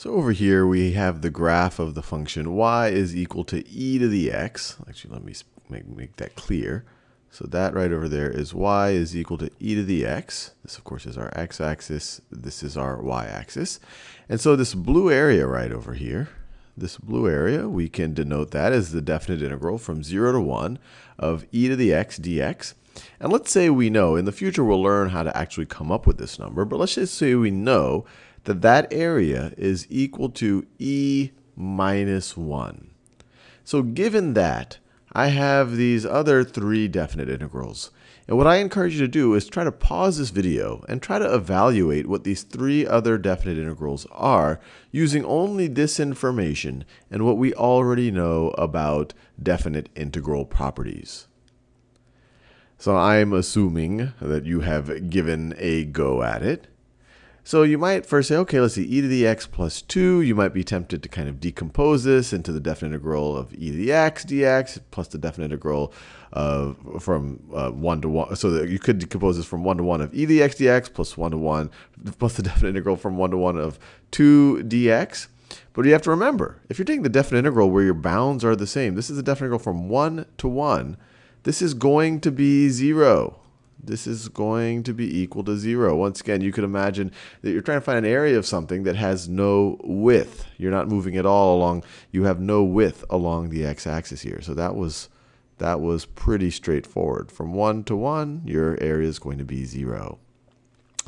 So over here we have the graph of the function y is equal to e to the x. Actually, let me make, make that clear. So that right over there is y is equal to e to the x. This, of course, is our x-axis. This is our y-axis. And so this blue area right over here, this blue area, we can denote that as the definite integral from 0 to 1 of e to the x dx. And let's say we know, in the future we'll learn how to actually come up with this number, but let's just say we know that that area is equal to e minus 1. So given that, I have these other three definite integrals. And what I encourage you to do is try to pause this video and try to evaluate what these three other definite integrals are using only this information and what we already know about definite integral properties. So I'm assuming that you have given a go at it. So you might first say, okay, let's see, e to the x plus 2. You might be tempted to kind of decompose this into the definite integral of e to the x dx plus the definite integral of from uh, 1 to 1. So that you could decompose this from 1 to 1 of e to the x dx plus 1 to 1 plus the definite integral from 1 to 1 of 2 dx. But you have to remember, if you're taking the definite integral where your bounds are the same, this is the definite integral from 1 to 1, this is going to be 0 this is going to be equal to 0. Once again, you could imagine that you're trying to find an area of something that has no width. You're not moving at all along. You have no width along the x-axis here. So that was, that was pretty straightforward. From 1 to 1, your area is going to be 0.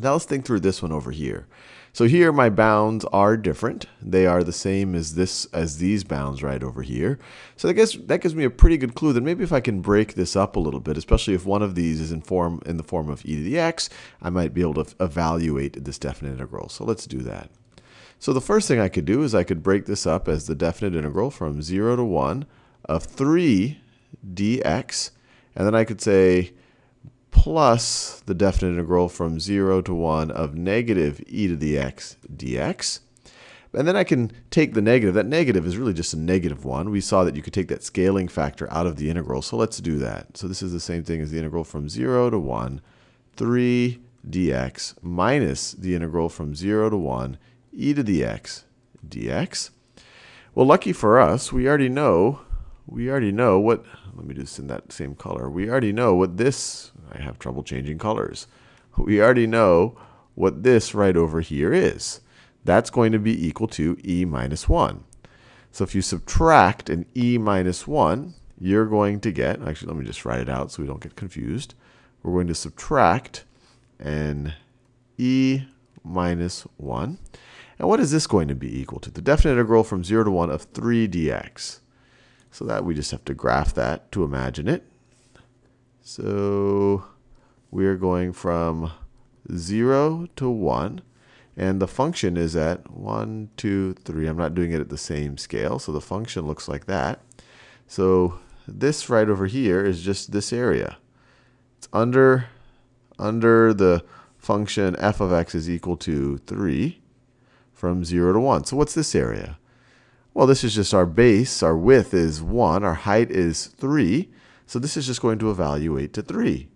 Now let's think through this one over here. So here my bounds are different. They are the same as this as these bounds right over here. So I guess that gives me a pretty good clue that maybe if I can break this up a little bit, especially if one of these is in form in the form of e to the x, I might be able to evaluate this definite integral. So let's do that. So the first thing I could do is I could break this up as the definite integral from 0 to 1 of 3 dx. And then I could say plus the definite integral from 0 to 1 of negative e to the x dx. And then I can take the negative. That negative is really just a negative 1. We saw that you could take that scaling factor out of the integral, so let's do that. So this is the same thing as the integral from 0 to 1, 3 dx minus the integral from 0 to 1 e to the x dx. Well, lucky for us, we already know we already know what, let me just in that same color. We already know what this I have trouble changing colors. We already know what this right over here is. That's going to be equal to e minus 1. So if you subtract an e minus 1, you're going to get, actually let me just write it out so we don't get confused. We're going to subtract an e minus 1. And what is this going to be equal to? The definite integral from 0 to 1 of 3 dx. So that we just have to graph that to imagine it. So we're going from 0 to 1. And the function is at 1, 2, 3. I'm not doing it at the same scale, so the function looks like that. So this right over here is just this area. It's under, under the function f of x is equal to 3 from 0 to 1. So what's this area? Well, this is just our base. Our width is 1. Our height is 3. So this is just going to evaluate to 3.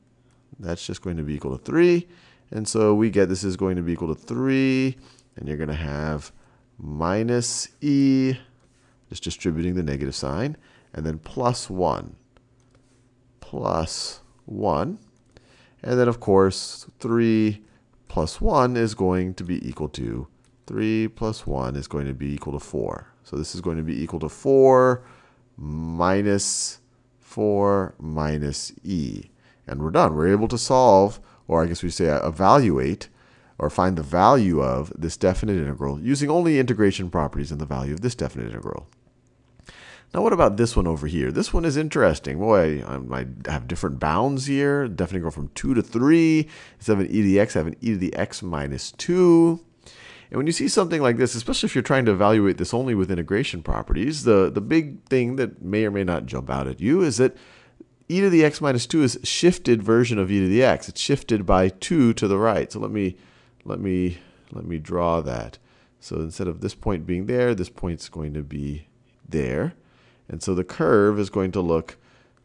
That's just going to be equal to 3. And so we get this is going to be equal to 3. And you're going to have minus e, just distributing the negative sign, and then plus 1. Plus 1. And then, of course, 3 plus 1 is going to be equal to 3 plus 1 is going to be equal to 4. So this is going to be equal to 4 minus 4 minus e. And we're done. We're able to solve, or I guess we say evaluate, or find the value of this definite integral using only integration properties and the value of this definite integral. Now what about this one over here? This one is interesting. Boy, I have different bounds here. Definite integral from 2 to 3. Instead of an e to the x, I have an e to the x minus 2. And when you see something like this, especially if you're trying to evaluate this only with integration properties, the, the big thing that may or may not jump out at you is that e to the x minus 2 is shifted version of e to the x. It's shifted by 2 to the right. So let me, let me, let me draw that. So instead of this point being there, this point's going to be there. And so the curve is going to look,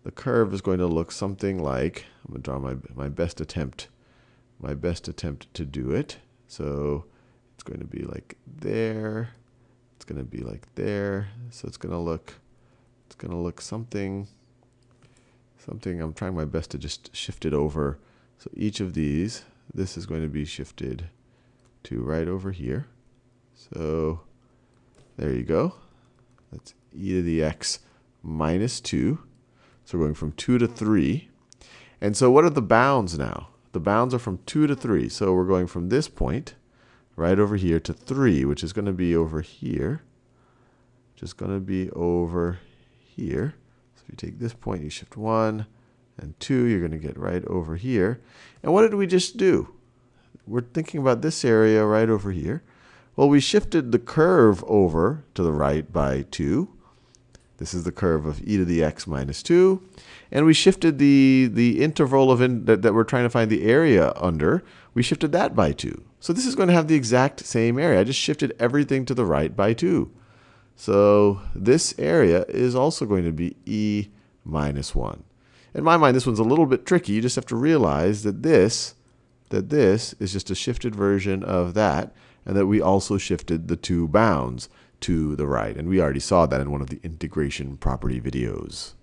the curve is going to look something like, I'm going to draw my, my best attempt, my best attempt to do it. So it's going to be like there, it's going to be like there. So it's going to look, it's going to look something, something. I'm trying my best to just shift it over. So each of these, this is going to be shifted to right over here. So there you go. That's e to the x minus 2. So we're going from 2 to 3. And so what are the bounds now? The bounds are from 2 to 3. So we're going from this point right over here to 3, which is going to be over here. Just going to be over here. So if you take this point, you shift 1 and 2, you're going to get right over here. And what did we just do? We're thinking about this area right over here. Well, we shifted the curve over to the right by 2. This is the curve of e to the x minus 2. And we shifted the, the interval of in, that, that we're trying to find the area under, we shifted that by 2. So this is going to have the exact same area. I just shifted everything to the right by 2. So this area is also going to be e minus 1. In my mind, this one's a little bit tricky. You just have to realize that this, that this is just a shifted version of that, and that we also shifted the two bounds to the right. And we already saw that in one of the integration property videos.